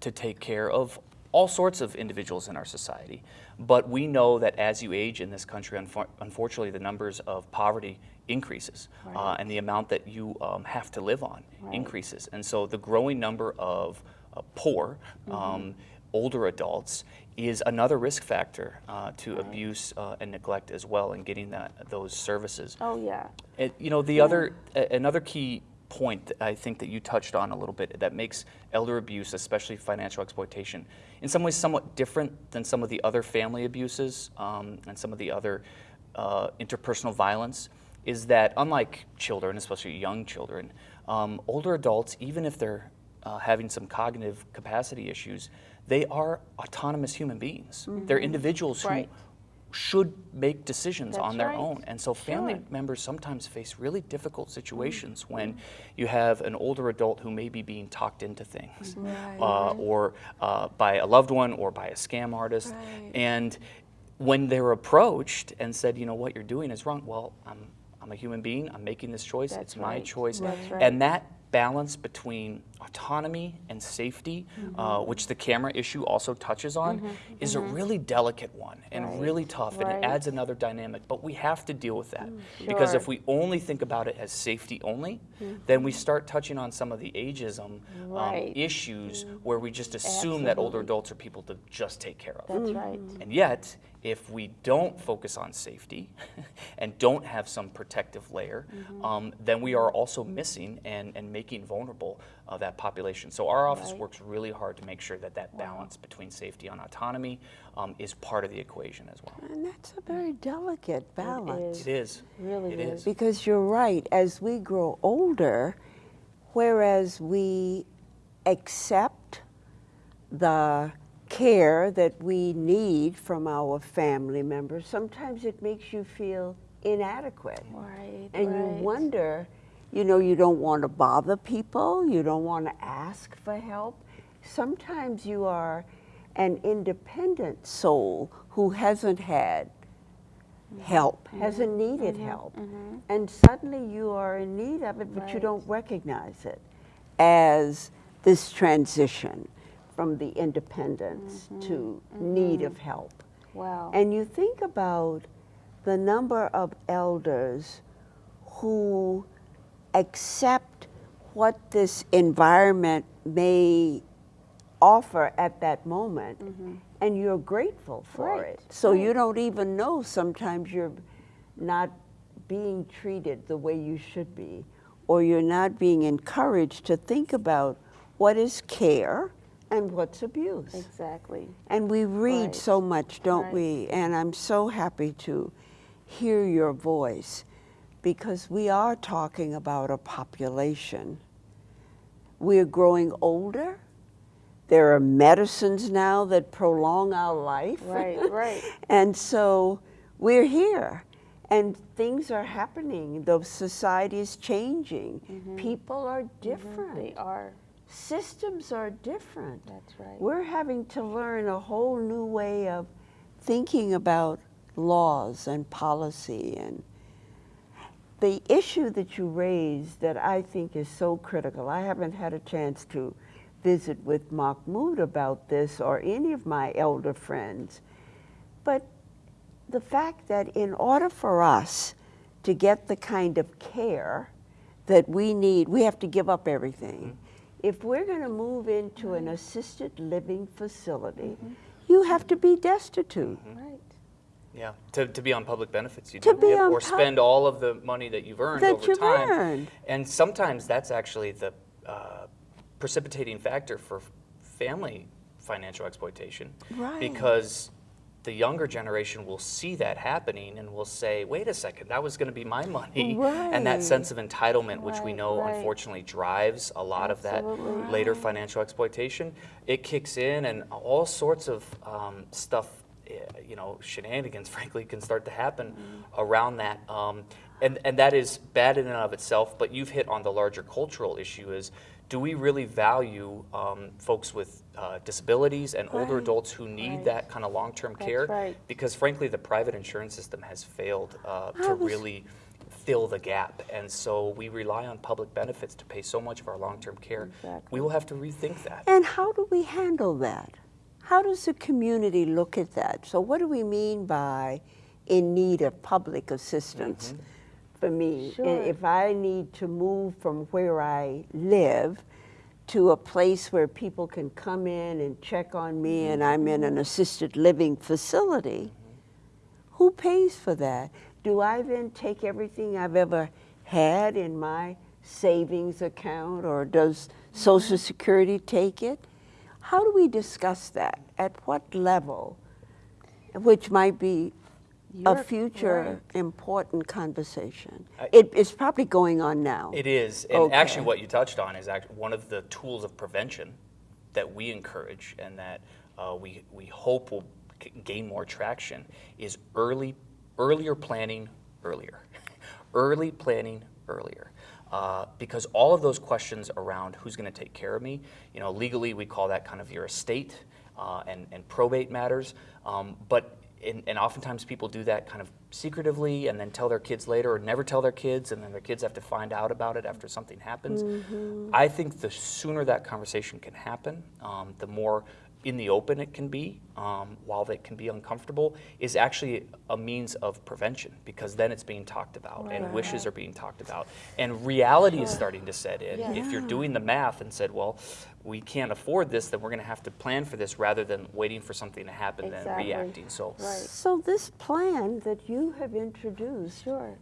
[SPEAKER 7] to take care of all sorts of individuals in our society. But we know that as you age in this country, unfor- unfortunately, the numbers of poverty increases, uh, and the amount that you um, have to live on increases. And so, the growing number of uh, poor. Um, older adults is another risk factor uh, to abuse uh, and neglect as well in getting that those services.
[SPEAKER 2] Oh yeah.
[SPEAKER 7] It, you know, the other a- another key point that I think that you touched on a little bit that makes elder abuse, especially financial exploitation, in some ways somewhat different than some of the other family abuses um, and some of the other uh, interpersonal violence, is that unlike children, especially young children, um, older adults, even if they're uh, having some cognitive capacity issues, they are autonomous human beings. They're individuals
[SPEAKER 2] Mm-hmm. Right.
[SPEAKER 7] who should make decisions on their
[SPEAKER 2] right.
[SPEAKER 7] own. And so family
[SPEAKER 2] Sure.
[SPEAKER 7] members sometimes face really difficult situations
[SPEAKER 2] Mm-hmm.
[SPEAKER 7] when you have an older adult who may be being talked into things, uh, or uh, by a loved one or by a scam artist. And when they're approached and said, you know, what you're doing is wrong, well, I'm, I'm a human being, I'm making this choice,
[SPEAKER 2] That's
[SPEAKER 7] it's my choice.
[SPEAKER 2] That's right.
[SPEAKER 7] And that balance between autonomy and safety, uh,
[SPEAKER 2] Mm-hmm.
[SPEAKER 7] which the camera issue also touches on, is a really delicate one and really tough, and it adds another dynamic. But we have to deal with that because if we only think about it as safety only, then we start touching on some of the ageism um,
[SPEAKER 2] Right.
[SPEAKER 7] issues where we just assume that older adults are people to just take care of.
[SPEAKER 2] That's right.
[SPEAKER 7] And yet, if we don't focus on safety and don't have some protective layer,
[SPEAKER 2] Mm-hmm.
[SPEAKER 7] um, then we are also missing and, and making vulnerable uh, that population. So our office
[SPEAKER 2] Right.
[SPEAKER 7] works really hard to make sure that that balance between safety and autonomy um, is part of the equation as well.
[SPEAKER 3] And that's a very delicate balance.
[SPEAKER 7] It is.
[SPEAKER 2] Really
[SPEAKER 7] It
[SPEAKER 2] is.
[SPEAKER 7] is.
[SPEAKER 3] Because you're right, as we grow older, whereas we accept the care that we need from our family members, sometimes it makes you feel inadequate.
[SPEAKER 2] Right.
[SPEAKER 3] And
[SPEAKER 2] right.
[SPEAKER 3] you wonder, you know, you don't want to bother people, you don't want to ask for help. Sometimes you are an independent soul who hasn't had mm-hmm. help, mm-hmm. hasn't needed mm-hmm. help. And suddenly you are in need of it, but you don't recognize it as this transition from the independence to need of help.
[SPEAKER 2] Wow.
[SPEAKER 3] And you think about the number of elders who accept what this environment may offer at that moment, mm-hmm. and you're grateful for.
[SPEAKER 2] Right,
[SPEAKER 3] it. So you don't even know sometimes you're not being treated the way you should be, or you're not being encouraged to think about what is care and what's abuse.
[SPEAKER 2] exactly.
[SPEAKER 3] And we read
[SPEAKER 2] Right.
[SPEAKER 3] so much, don't
[SPEAKER 2] Right.
[SPEAKER 3] we? And I'm so happy to hear your voice because we are talking about a population. We're growing older. There are medicines now that prolong our life.
[SPEAKER 2] Right. Right.
[SPEAKER 3] And so we're here. And things are happening. The society is changing. Mm-hmm. People are mm-hmm. different.
[SPEAKER 2] They are.
[SPEAKER 3] Systems are different.
[SPEAKER 2] That's right.
[SPEAKER 3] We're having to learn a whole new way of thinking about laws and policy and the issue that you raised that I think is so critical. I haven't had a chance to visit with Mahmoud about this or any of my elder friends. But the fact that in order for us to get the kind of care that we need, we have to give up everything. Mm-hmm. If we're going to move into an assisted living facility, mm-hmm. you have to be destitute. Mm-hmm.
[SPEAKER 2] Right.
[SPEAKER 7] Yeah, to, to be on public benefits, you
[SPEAKER 3] To
[SPEAKER 7] do.
[SPEAKER 3] be
[SPEAKER 7] Yep, or spend all of the money that you've earned
[SPEAKER 3] That
[SPEAKER 7] over
[SPEAKER 3] you've
[SPEAKER 7] time.
[SPEAKER 3] earned.
[SPEAKER 7] And sometimes that's actually the uh, precipitating factor for family financial exploitation.
[SPEAKER 3] Right.
[SPEAKER 7] Because the younger generation will see that happening and will say, wait a second, that was going to be my money. Right. And that sense of entitlement, which we know
[SPEAKER 2] right.
[SPEAKER 7] unfortunately drives a lot of that later financial exploitation, it kicks in and all sorts of um, stuff, you know, shenanigans, frankly, can start to happen
[SPEAKER 2] Mm-hmm.
[SPEAKER 7] around that. Um, and, and that is bad in and of itself, but you've hit on the larger cultural issue is, do we really value um, folks with uh, disabilities and older adults who need
[SPEAKER 2] Right.
[SPEAKER 7] that kind of long-term
[SPEAKER 2] That's
[SPEAKER 7] care?
[SPEAKER 2] right.
[SPEAKER 7] Because frankly, the private insurance system has failed uh, to
[SPEAKER 3] was-
[SPEAKER 7] really fill the gap. And so we rely on public benefits to pay so much of our long-term care.
[SPEAKER 2] Exactly.
[SPEAKER 7] We will have to rethink that.
[SPEAKER 3] And how do we handle that? How does the community look at that? So, what do we mean by in need of public assistance? Mm-hmm. For me,
[SPEAKER 2] Sure.
[SPEAKER 3] if I need to move from where I live to a place where people can come in and check on me mm-hmm. and I'm in an assisted living facility, who pays for that? Do I then take everything I've ever had in my savings account or does mm-hmm. Social Security take it? How do we discuss that? At what level? Which might be a
[SPEAKER 2] You're
[SPEAKER 3] future important conversation.
[SPEAKER 7] I-
[SPEAKER 3] it's probably going on now.
[SPEAKER 7] It is, and actually, what you touched on is actually one of the tools of prevention that we encourage and that uh, we we hope will g- gain more traction is early, earlier planning earlier, early planning earlier. Uh, because all of those questions around who's going to take care of me, you know, legally we call that kind of your estate uh, and, and probate matters. Um, but and, and oftentimes people do that kind of secretively and then tell their kids later or never tell their kids and then their kids have to find out about it after something happens. I think the sooner that conversation can happen, um, the more in the open it can be, um, while that can be uncomfortable, is actually a means of prevention because then it's being talked about and wishes are being talked about. And reality is starting to set in. If you're doing the math and said, well, we can't afford this, then we're going to have to plan for this rather than waiting for something to happen and
[SPEAKER 2] Exactly.
[SPEAKER 7] reacting. So,
[SPEAKER 2] Right.
[SPEAKER 3] So this plan that you have introduced
[SPEAKER 2] Sure.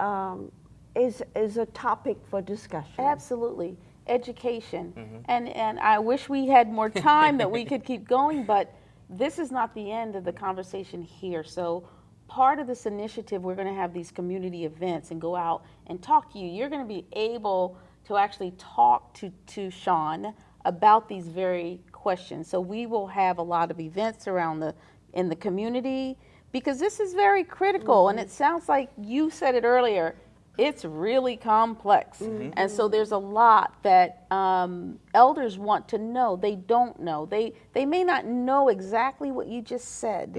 [SPEAKER 3] um, is, is a topic for discussion.
[SPEAKER 2] Absolutely. Education. Mm-hmm. And, and I wish we had more time that we could keep going, but this is not the end of the conversation here. So part of this initiative, we're going to have these community events and go out and talk to you. You're going to be able to actually talk to, to Sean about these very questions. So we will have a lot of events around the in the community because this is very critical and it mm-hmm. sounds like you said it earlier it's really complex. And so there's a lot that um, elders want to know. They don't know. They they may not know exactly what you just said.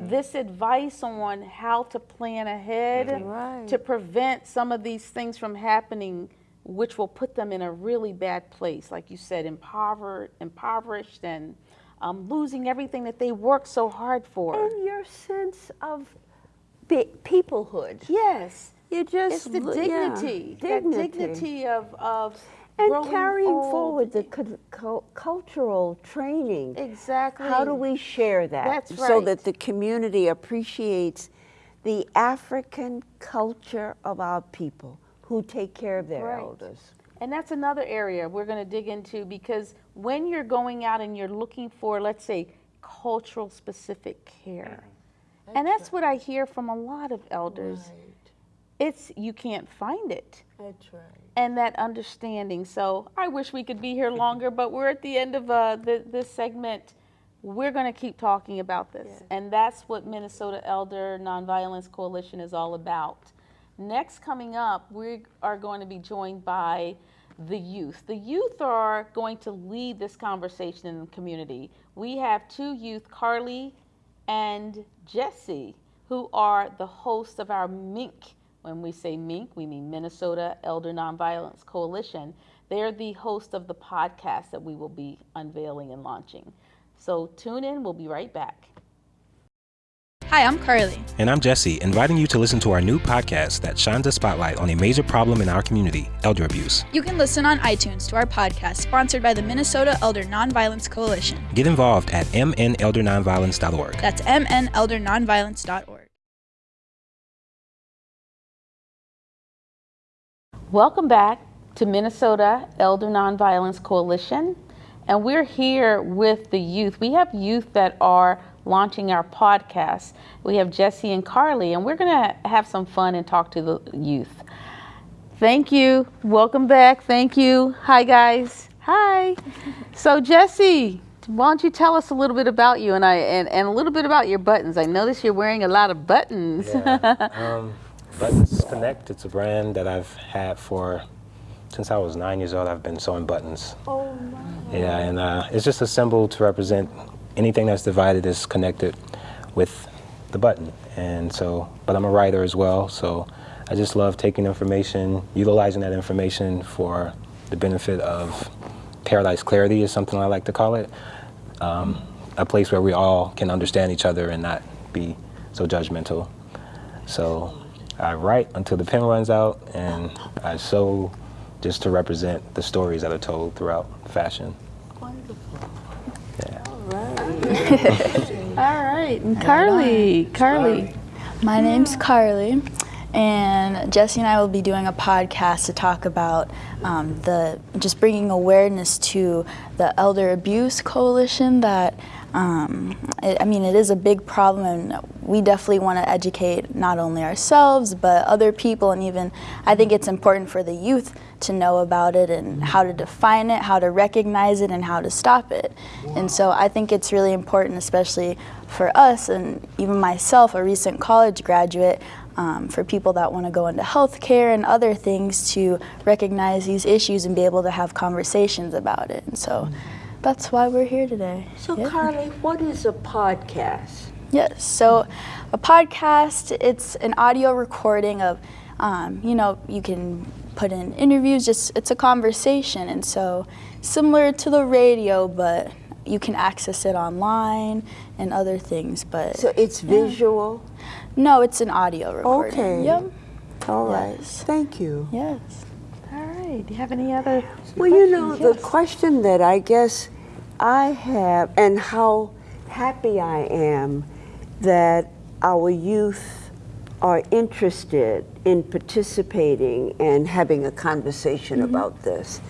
[SPEAKER 2] This advice on how to plan ahead
[SPEAKER 3] Right.
[SPEAKER 2] to prevent some of these things from happening which will put them in a really bad place. Like you said impoverished impoverished and um, losing everything that they worked so hard for.
[SPEAKER 3] And your sense of peoplehood.
[SPEAKER 2] yes
[SPEAKER 3] You just
[SPEAKER 2] it's the
[SPEAKER 3] look- yeah,
[SPEAKER 2] dignity, that dignity of, of
[SPEAKER 3] and carrying
[SPEAKER 2] old.
[SPEAKER 3] forward the cul- cul- cultural training.
[SPEAKER 2] Exactly.
[SPEAKER 3] How do we share that
[SPEAKER 2] That's
[SPEAKER 3] so that the community appreciates the African culture of our people who take care of their
[SPEAKER 2] Right.
[SPEAKER 3] elders?
[SPEAKER 2] And that's another area we're going to dig into because when you're going out and you're looking for, let's say, cultural specific care, mm-hmm. and that's what I hear from a lot of elders. It's you can't find it.
[SPEAKER 3] That's right.
[SPEAKER 2] and that understanding. So I wish we could be here longer, but we're at the end of uh, the, this segment. We're going to keep talking about this, and that's what Minnesota Elder Nonviolence Coalition is all about. Next, coming up, we are going to be joined by the youth. The youth are going to lead this conversation in the community. We have two youth, Carly and Jesse, who are the hosts of our MINK. When we say MINK, we mean Minnesota Elder Nonviolence Coalition. They're the host of the podcast that we will be unveiling and launching. So tune in, we'll be right back.
[SPEAKER 4] Hi, I'm Carly.
[SPEAKER 5] And I'm Jesse, inviting you to listen to our new podcast that shines a spotlight on a major problem in our community elder abuse.
[SPEAKER 4] You can listen on iTunes to our podcast sponsored by the Minnesota Elder Nonviolence Coalition.
[SPEAKER 5] Get involved at mneldernonviolence.org.
[SPEAKER 4] That's mneldernonviolence.org.
[SPEAKER 2] Welcome back to Minnesota Elder Nonviolence Coalition. And we're here with the youth. We have youth that are launching our podcast. We have Jesse and Carly, and we're going to have some fun and talk to the youth. Thank you. Welcome back. Thank you. Hi, guys. Hi. So, Jesse, why don't you tell us a little bit about you and I and, and a little bit about your buttons? I notice you're wearing a lot of buttons.
[SPEAKER 5] Yeah. um, Buttons Connect, it's a brand that I've had for since I was nine years old. I've been sewing buttons.
[SPEAKER 3] Oh, my.
[SPEAKER 5] Yeah, and uh, it's just a symbol to represent anything that's divided is connected with the button. And so, but I'm a writer as well, so I just love taking information, utilizing that information for the benefit of paradise clarity is something I like to call it. Um, a place where we all can understand each other and not be so judgmental. So I write until the pen runs out, and I sew just to represent the stories that are told throughout fashion.
[SPEAKER 3] Wonderful.
[SPEAKER 5] Yeah.
[SPEAKER 3] All right.
[SPEAKER 2] All right. And Carly. Carly.
[SPEAKER 8] My name's Carly, and Jesse and I will be doing a podcast to talk about um, the just bringing awareness to the Elder Abuse Coalition. That um, it, I mean, it is a big problem, and we definitely want to educate not only ourselves but other people, and even I think it's important for the youth to know about it and how to define it, how to recognize it, and how to stop it. And so I think it's really important, especially for us and even myself, a recent college graduate, um, for people that want to go into healthcare and other things to recognize these issues and be able to have conversations about it. And so that's why we're here today.
[SPEAKER 3] So,
[SPEAKER 8] Yeah.
[SPEAKER 3] Carly, what is a podcast?
[SPEAKER 8] Yes. So, a podcast, it's an audio recording of, um, you know, you can put in interviews, just it's a conversation. And so, similar to the radio, but you can access it online and other things. But
[SPEAKER 3] So it's visual?
[SPEAKER 8] no, it's an audio recording.
[SPEAKER 3] Okay.
[SPEAKER 8] Yep.
[SPEAKER 3] All right.
[SPEAKER 8] Yes.
[SPEAKER 3] Thank you.
[SPEAKER 8] Yes.
[SPEAKER 2] All right. Do you have any other?
[SPEAKER 3] Well, you know, the question that I guess I have, and how happy I am that our youth are interested in participating and having a conversation mm-hmm. about this.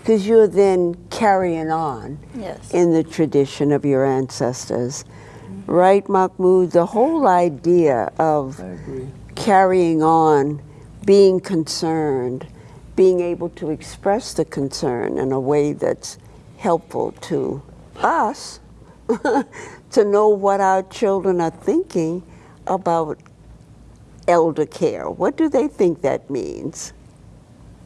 [SPEAKER 3] Because you're then carrying on
[SPEAKER 8] Yes.
[SPEAKER 3] in the tradition of your ancestors. Mm-hmm. Right, Mahmoud? The whole idea of carrying on, being concerned, being able to express the concern in a way that's helpful to us to know what our children are thinking about elder care. What do they think that means?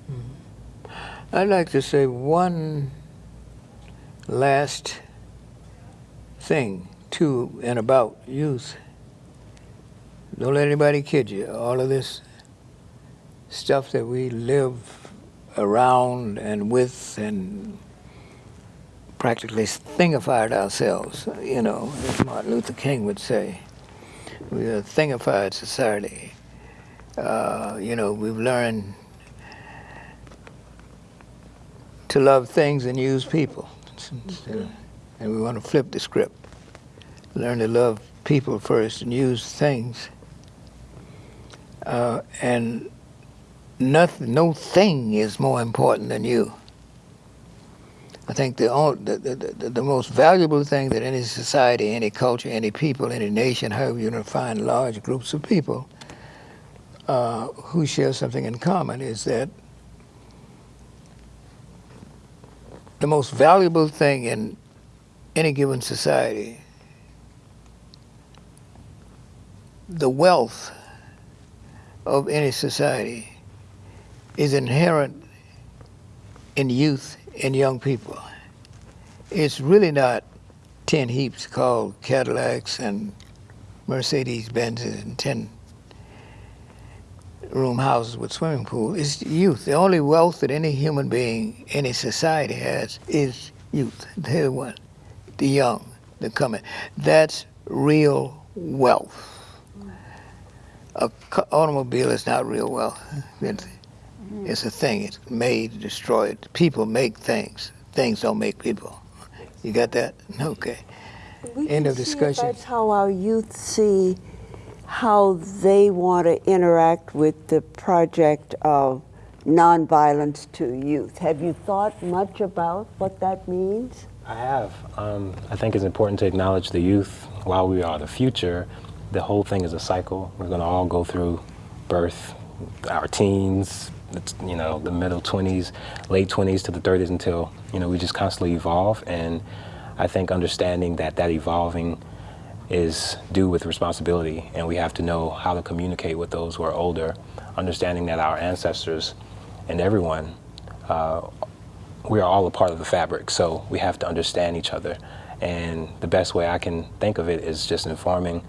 [SPEAKER 3] Hmm.
[SPEAKER 6] I'd like to say one last thing to and about youth. Don't let anybody kid you. All of this stuff that we live around and with and practically thingified ourselves, you know, as Martin Luther King would say. We're a thingified society. Uh, you know, we've learned to love things and use people. And we want to flip the script. Learn to love people first and use things. Uh, and nothing, no thing is more important than you. I think the, the, the, the, most valuable thing that any society, any culture, any people, any nation, however you define large groups of people uh, who share something in common, is that the most valuable thing in any given society, the wealth of any society is inherent in youth and young people. It's really not 10 heaps called Cadillacs and Mercedes Benzes and 10 room houses with swimming pool is youth. The only wealth that any human being, any society has is youth. They're the one, the young, the coming. That's real wealth. A automobile is not real wealth. It's, it's a thing. It's made, destroyed. People make things. Things don't make people. You got that? Okay.
[SPEAKER 3] We
[SPEAKER 6] End of discussion.
[SPEAKER 3] That's how our youth see how they want to interact with the project of nonviolence to youth. Have you thought much about what that means?
[SPEAKER 5] I have. Um, I think it's important to acknowledge the youth while we are the future. The whole thing is a cycle. We're going to all go through birth, our teens, it's, you know, the middle 20s, late 20s to the 30s until, you know, we just constantly evolve. And I think understanding that that evolving is due with responsibility and we have to know how to communicate with those who are older, understanding that our ancestors and everyone uh, we are all a part of the fabric, so we have to understand each other. And the best way I can think of it is just informing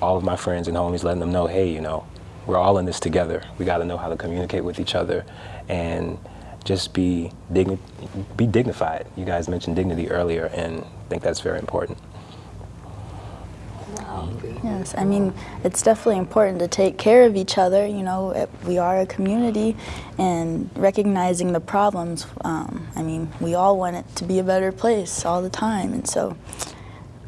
[SPEAKER 5] all of my friends and homies, letting them know, hey, you know, we're all in this together. We got to know how to communicate with each other and just be be dignified. You guys mentioned dignity earlier, and I think that's very important.
[SPEAKER 8] Yes, I mean, it's definitely important to take care of each other. You know, we are a community and recognizing the problems. Um, I mean, we all want it to be a better place all the time. And so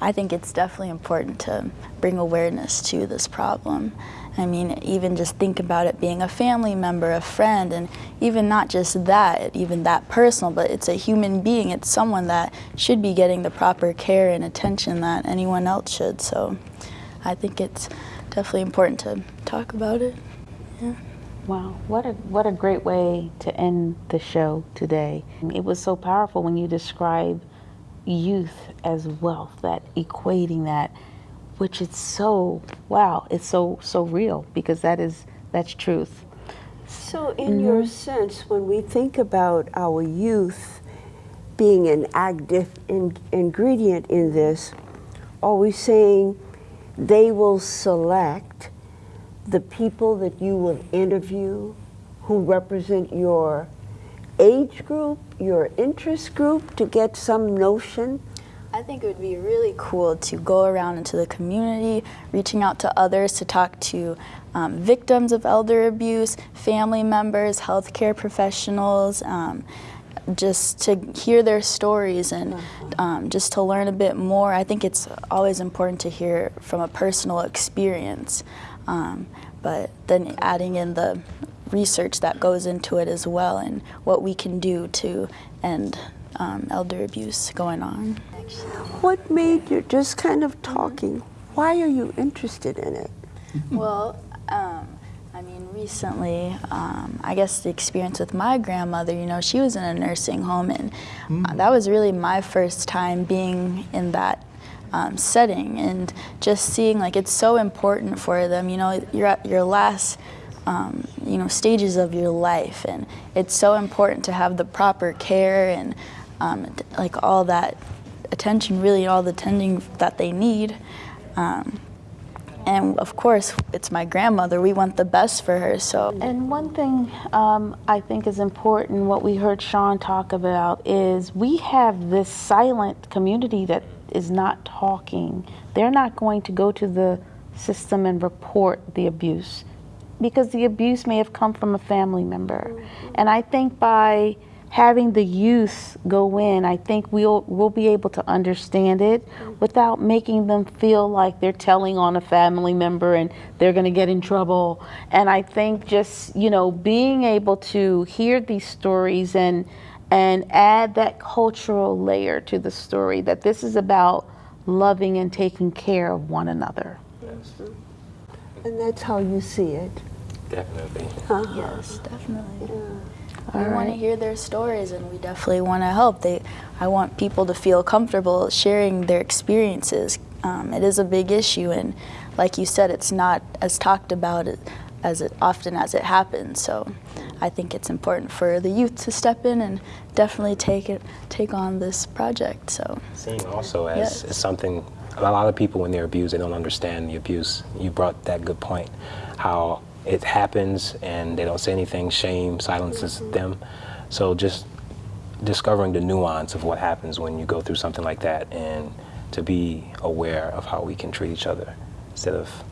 [SPEAKER 8] I think it's definitely important to bring awareness to this problem. I mean, even just think about it being a family member, a friend, and even not just that, even that personal, but it's a human being. It's someone that should be getting the proper care and attention that anyone else should. So I think it's definitely important to talk about it. Yeah.
[SPEAKER 2] Wow, what a what a great way to end the show today. It was so powerful when you describe youth as wealth, that equating that, which is so wow, it's so so real because that is that's truth.
[SPEAKER 3] So, in your mm-hmm. sense, when we think about our youth being an active in, ingredient in this, are we saying they will select the people that you will interview who represent your age group, your interest group, to get some notion?
[SPEAKER 8] I think it would be really cool to go around into the community, reaching out to others to talk to um, victims of elder abuse, family members, healthcare professionals, um, just to hear their stories and um, just to learn a bit more. I think it's always important to hear from a personal experience, um, but then adding in the research that goes into it as well and what we can do to end um, elder abuse going on.
[SPEAKER 3] What made you just kind of talking? Why are you interested in it?
[SPEAKER 8] Well, um, I mean, recently, um, I guess the experience with my grandmother, you know, she was in a nursing home, and uh, that was really my first time being in that um, setting and just seeing like it's so important for them. You know, you're at your last. Um, you know stages of your life and it's so important to have the proper care and um, like all that attention really all the tending that they need um, and of course, it's my grandmother. We want the best for her. So,
[SPEAKER 2] And one thing um, I think is important, what we heard Sean talk about, is we have this silent community that is not talking. They're not going to go to the system and report the abuse because the abuse may have come from a family member. And I think by having the youth go in, I think we'll we'll be able to understand it without making them feel like they're telling on a family member and they're going to get in trouble. And I think just, you know, being able to hear these stories and and add that cultural layer to the story that this is about loving and taking care of one another. That's true.
[SPEAKER 3] And that's how you see it.
[SPEAKER 5] Definitely. Uh-huh.
[SPEAKER 8] yes, definitely. We want to hear their stories, and we definitely want to help. They, I want people to feel comfortable sharing their experiences. Um, it is a big issue, and like you said, it's not as talked about as it often as it happens. So, I think it's important for the youth to step in and definitely take it, take on this project. So,
[SPEAKER 5] Seeing also as,
[SPEAKER 8] Yes.
[SPEAKER 5] as something, a lot of people when they're abused, they don't understand the abuse. You brought that good point, how it happens and they don't say anything, shame silences mm-hmm. them. So just discovering the nuance of what happens when you go through something like that and to be aware of how we can treat each other instead of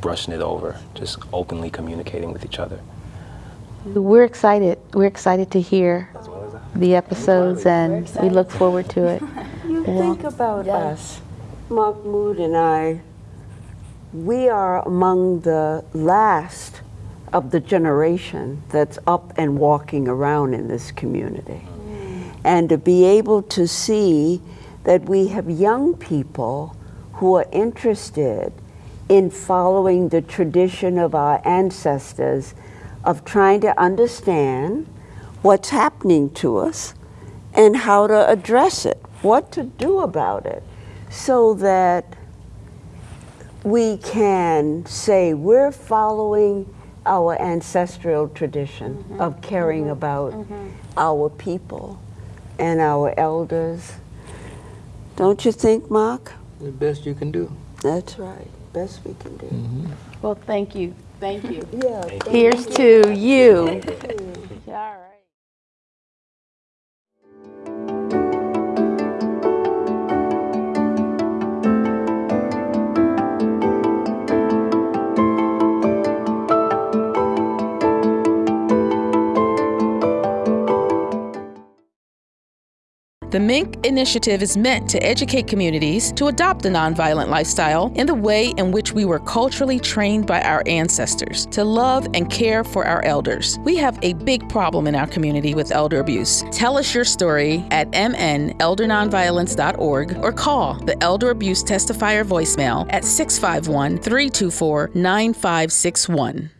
[SPEAKER 5] brushing it over, just openly communicating with each other.
[SPEAKER 8] We're excited. We're excited to hear the episodes and we look forward to it.
[SPEAKER 3] You think about us, Mahmoud and I, we are among the last of the generation that's up and walking around in this community. And to be able to see that we have young people who are interested in following the tradition of our ancestors of trying to understand what's happening to us and how to address it, what to do about it, so that we can say we're following our ancestral tradition mm-hmm. of caring mm-hmm. about mm-hmm. our people and our elders. Don't you think, Mark?
[SPEAKER 6] The best you can do.
[SPEAKER 3] That's right. Best we can do.
[SPEAKER 9] Well, thank you. Thank you.
[SPEAKER 3] Yeah.
[SPEAKER 8] Here's to you.
[SPEAKER 9] All right.
[SPEAKER 2] The Mink Initiative is meant to educate communities to adopt a nonviolent lifestyle in the way in which we were culturally trained by our ancestors to love and care for our elders. We have a big problem in our community with elder abuse. Tell us your story at mneldernonviolence.org or call the Elder Abuse Testifier voicemail at 651 324 9561.